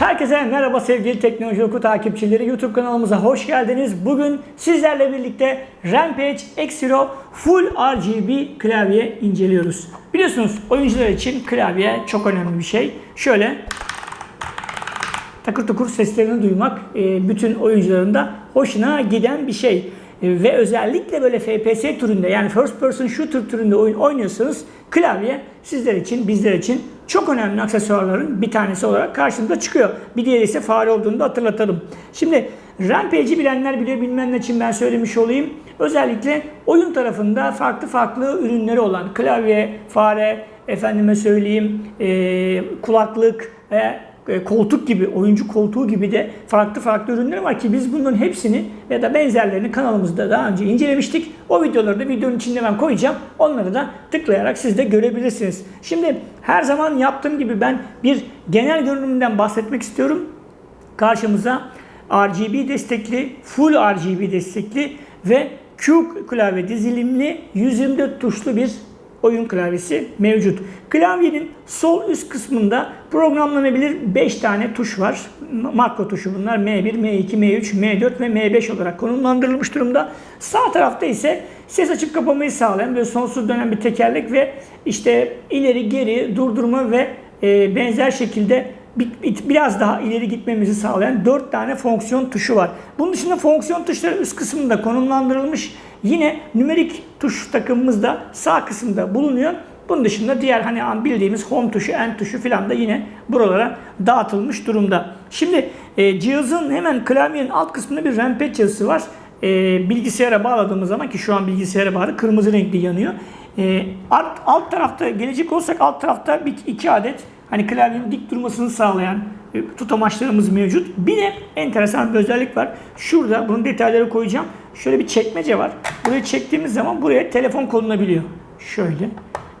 Herkese merhaba sevgili Teknoloji Oku takipçileri. YouTube kanalımıza hoş geldiniz. Bugün sizlerle birlikte Rampage X-Hero Full RGB klavye inceliyoruz. Biliyorsunuz oyuncular için klavye çok önemli bir şey. Şöyle takır tukur seslerini duymak e, bütün oyuncuların da hoşuna giden bir şey. E, Ve özellikle böyle FPS türünde yani first person shooter türünde oyun oynuyorsanız klavye sizler için bizler için çok önemli aksesuarların bir tanesi olarak karşımıza çıkıyor. Bir diğeri ise fare olduğunu da hatırlatalım. Şimdi Rampage'i bilenler biliyor bilmeyenler için ben söylemiş olayım. Özellikle oyun tarafında farklı farklı ürünleri olan klavye, fare, efendime söyleyeyim e, kulaklık ve koltuk gibi, oyuncu koltuğu gibi de farklı farklı ürünler var ki biz bunların hepsini ya da benzerlerini kanalımızda daha önce incelemiştik. O videoları da videonun içinde ben koyacağım. Onları da tıklayarak siz de görebilirsiniz. Şimdi her zaman yaptığım gibi ben bir genel görünümünden bahsetmek istiyorum. Karşımıza RGB destekli, full RGB destekli ve Q klavye dizilimli 124 tuşlu bir oyun klavyesi mevcut. Klavyenin sol üst kısmında programlanabilir 5 tane tuş var. Makro tuşu bunlar M1, M2, M3, M4 ve M5 olarak konumlandırılmış durumda. Sağ tarafta ise ses açıp kapamayı sağlayan ve sonsuz dönen bir tekerlek ve işte ileri geri durdurma ve e, benzer şekilde biraz daha ileri gitmemizi sağlayan 4 tane fonksiyon tuşu var. Bunun dışında fonksiyon tuşları üst kısmında konumlandırılmış. Yine nümerik tuş takımımız da sağ kısımda bulunuyor. Bunun dışında diğer hani bildiğimiz home tuşu, end tuşu falan da yine buralara dağıtılmış durumda. Şimdi e, cihazın hemen klavyenin alt kısmında bir rampage yazısı var. E, bilgisayara bağladığımız zaman ki şu an bilgisayara bağlı kırmızı renkli yanıyor. E, alt, alt tarafta gelecek olsak alt tarafta bir, iki adet hani klavyenin dik durmasını sağlayan e, tutamaçlarımız mevcut. Bir de enteresan bir özellik var. Şurada bunun detayları koyacağım. Şöyle bir çekmece var. Burayı çektiğimiz zaman buraya telefon konulabiliyor. Şöyle.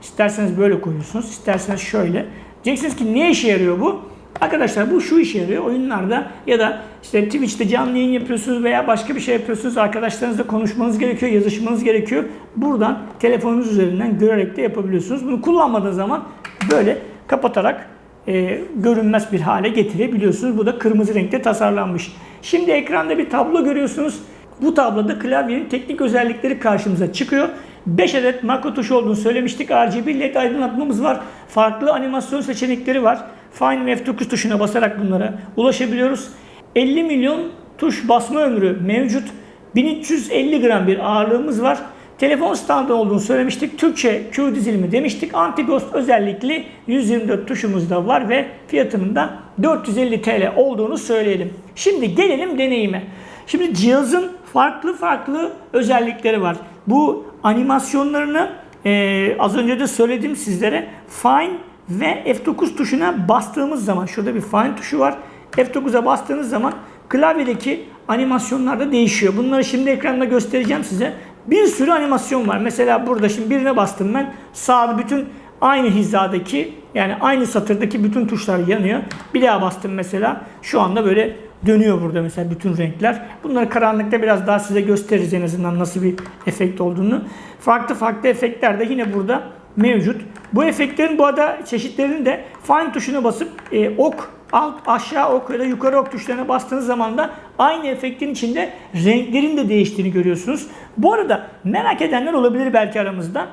İsterseniz böyle koyuyorsunuz. isterseniz şöyle. Diyeceksiniz ki ne işe yarıyor bu? Arkadaşlar bu şu işe yarıyor. Oyunlarda ya da işte Twitch'te canlı yayın yapıyorsunuz veya başka bir şey yapıyorsunuz. Arkadaşlarınızla konuşmanız gerekiyor, yazışmanız gerekiyor. Buradan telefonunuz üzerinden görerek de yapabiliyorsunuz. Bunu kullanmadığınız zaman böyle kapatarak e, görünmez bir hale getirebiliyorsunuz. Bu da kırmızı renkte tasarlanmış. Şimdi ekranda bir tablo görüyorsunuz. Bu tabloda klavyenin teknik özellikleri karşımıza çıkıyor. 5 adet makro tuş olduğunu söylemiştik. RGB LED aydınlatmamız var. Farklı animasyon seçenekleri var. Fine ve F9 tuşuna basarak bunlara ulaşabiliyoruz. 50 milyon tuş basma ömrü mevcut. 1350 gram bir ağırlığımız var. Telefon standı olduğunu söylemiştik. Türkçe Q dizilimi demiştik. Anti-Ghost özellikli 124 tuşumuz da var ve fiyatının da 450 TL olduğunu söyleyelim. Şimdi gelelim deneyime. Şimdi cihazın farklı farklı özellikleri var. Bu animasyonlarını e, az önce de söyledim sizlere. Fine ve F9 tuşuna bastığımız zaman şurada bir Fine tuşu var. F9'a bastığınız zaman klavyedeki animasyonlar da değişiyor. Bunları şimdi ekranda göstereceğim size. Bir sürü animasyon var. Mesela burada şimdi birine bastım ben. Sağda bütün aynı hizadaki yani aynı satırdaki bütün tuşlar yanıyor. Bir daha bastım mesela. Şu anda böyle dönüyor burada mesela bütün renkler. Bunları karanlıkta biraz daha size gösteririz en azından nasıl bir efekt olduğunu. Farklı farklı efektler de yine burada mevcut. Bu efektlerin bu arada çeşitlerini de Fine tuşuna basıp e, ok alt aşağı ok ya da yukarı ok tuşlarına bastığınız zaman da aynı efektin içinde renklerin de değiştiğini görüyorsunuz. Bu arada merak edenler olabilir belki aramızda.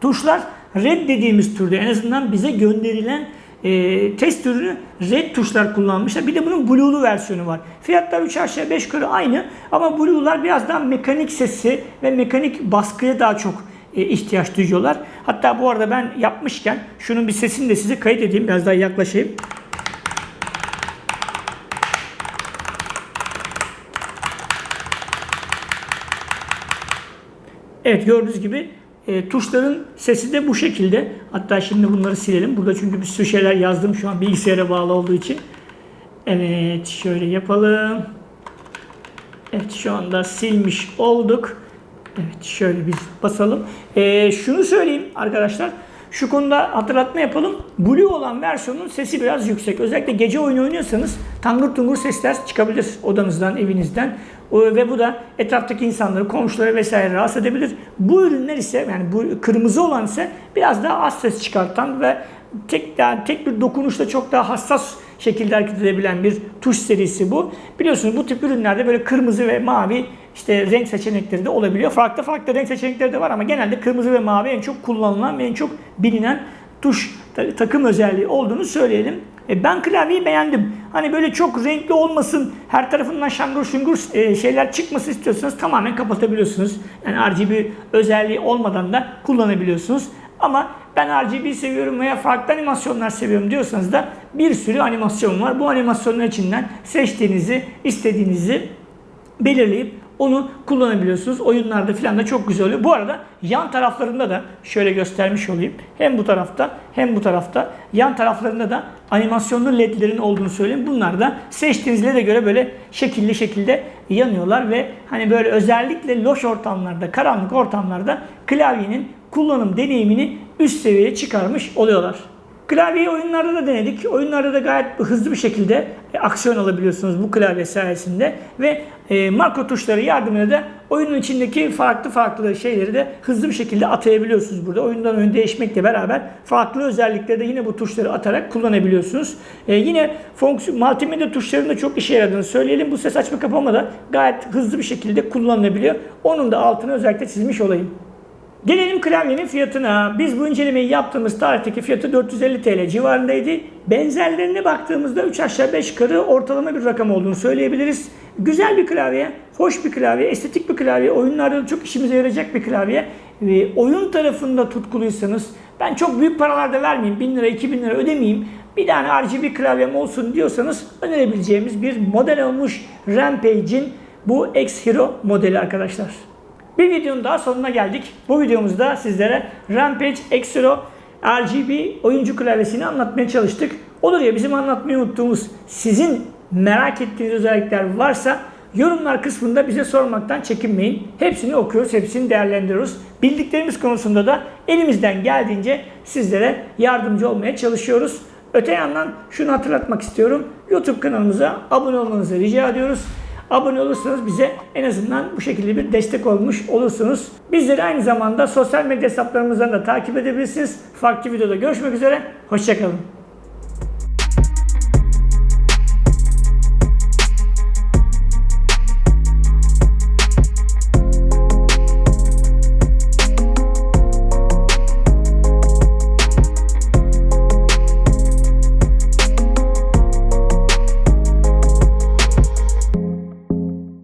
Tuşlar red dediğimiz türde en azından bize gönderilen e, test ürünü red tuşlar kullanmışlar. Bir de bunun blue'lu versiyonu var. Fiyatlar 3 aşağı 5 yukarı aynı ama blue'lar biraz daha mekanik sesi ve mekanik baskıya daha çok e, ihtiyaç duyuyorlar. Hatta bu arada ben yapmışken şunun bir sesini de size kayıt edeyim. Biraz daha yaklaşayım. Evet gördüğünüz gibi e, tuşların sesi de bu şekilde. Hatta şimdi bunları silelim. Burada çünkü bir sürü şeyler yazdım şu an bilgisayara bağlı olduğu için. Evet şöyle yapalım. Evet şu anda silmiş olduk. Evet şöyle bir basalım. E, şunu söyleyeyim arkadaşlar. Şu konuda hatırlatma yapalım. Blue olan versiyonun sesi biraz yüksek. Özellikle gece oyunu oynuyorsanız tangır tungur sesler çıkabilir odanızdan, evinizden. Ve bu da etraftaki insanları, komşuları vesaire rahatsız edebilir. Bu ürünler ise yani bu kırmızı olan ise biraz daha az ses çıkartan ve tek yani tek bir dokunuşla çok daha hassas şekilde hareket edebilen bir tuş serisi bu. Biliyorsunuz bu tip ürünlerde böyle kırmızı ve mavi işte renk seçenekleri de olabiliyor. Farklı farklı renk seçenekleri de var ama genelde kırmızı ve mavi en çok kullanılan ve en çok bilinen tuş ta- takım özelliği olduğunu söyleyelim. E, ben klavyeyi beğendim. Hani böyle çok renkli olmasın, her tarafından şangur şungur e, şeyler çıkmasın istiyorsanız tamamen kapatabiliyorsunuz. Yani RGB özelliği olmadan da kullanabiliyorsunuz. Ama ben RGB seviyorum veya farklı animasyonlar seviyorum diyorsanız da bir sürü animasyon var. Bu animasyonlar içinden seçtiğinizi, istediğinizi belirleyip onu kullanabiliyorsunuz. Oyunlarda falan da çok güzel oluyor. Bu arada yan taraflarında da şöyle göstermiş olayım. Hem bu tarafta hem bu tarafta yan taraflarında da animasyonlu ledlerin olduğunu söyleyeyim. Bunlar da seçtiğiniz LED'e göre böyle şekilli şekilde yanıyorlar ve hani böyle özellikle loş ortamlarda, karanlık ortamlarda klavyenin kullanım deneyimini üst seviyeye çıkarmış oluyorlar. Klavyeyi oyunlarda da denedik. Oyunlarda da gayet hızlı bir şekilde e, aksiyon alabiliyorsunuz bu klavye sayesinde ve e, makro tuşları yardımıyla da oyunun içindeki farklı farklı şeyleri de hızlı bir şekilde atayabiliyorsunuz burada. Oyundan oyun değişmekle beraber farklı özellikleri de yine bu tuşları atarak kullanabiliyorsunuz. E, yine fonksiyon multimedya tuşlarının da çok işe yaradığını söyleyelim. Bu ses açma kapama da gayet hızlı bir şekilde kullanılabiliyor. Onun da altını özellikle çizmiş olayım. Gelelim klavyenin fiyatına. Biz bu incelemeyi yaptığımız tarihteki fiyatı 450 TL civarındaydı. Benzerlerine baktığımızda 3 aşağı 5 yukarı ortalama bir rakam olduğunu söyleyebiliriz. Güzel bir klavye, hoş bir klavye, estetik bir klavye, oyunlarda da çok işimize yarayacak bir klavye. Ve oyun tarafında tutkuluysanız ben çok büyük paralar da vermeyeyim, 1000 lira 2000 lira ödemeyeyim. Bir tane RGB klavyem olsun diyorsanız önerebileceğimiz bir model olmuş Rampage'in bu X Hero modeli arkadaşlar. Bir videonun daha sonuna geldik. Bu videomuzda sizlere Rampage X-Hero RGB oyuncu klavyesini anlatmaya çalıştık. Olur ya bizim anlatmayı unuttuğumuz sizin merak ettiğiniz özellikler varsa yorumlar kısmında bize sormaktan çekinmeyin. Hepsini okuyoruz, hepsini değerlendiriyoruz. Bildiklerimiz konusunda da elimizden geldiğince sizlere yardımcı olmaya çalışıyoruz. Öte yandan şunu hatırlatmak istiyorum. YouTube kanalımıza abone olmanızı rica ediyoruz. Abone olursanız bize en azından bu şekilde bir destek olmuş olursunuz. Bizleri aynı zamanda sosyal medya hesaplarımızdan da takip edebilirsiniz. Farklı videoda görüşmek üzere. Hoşçakalın.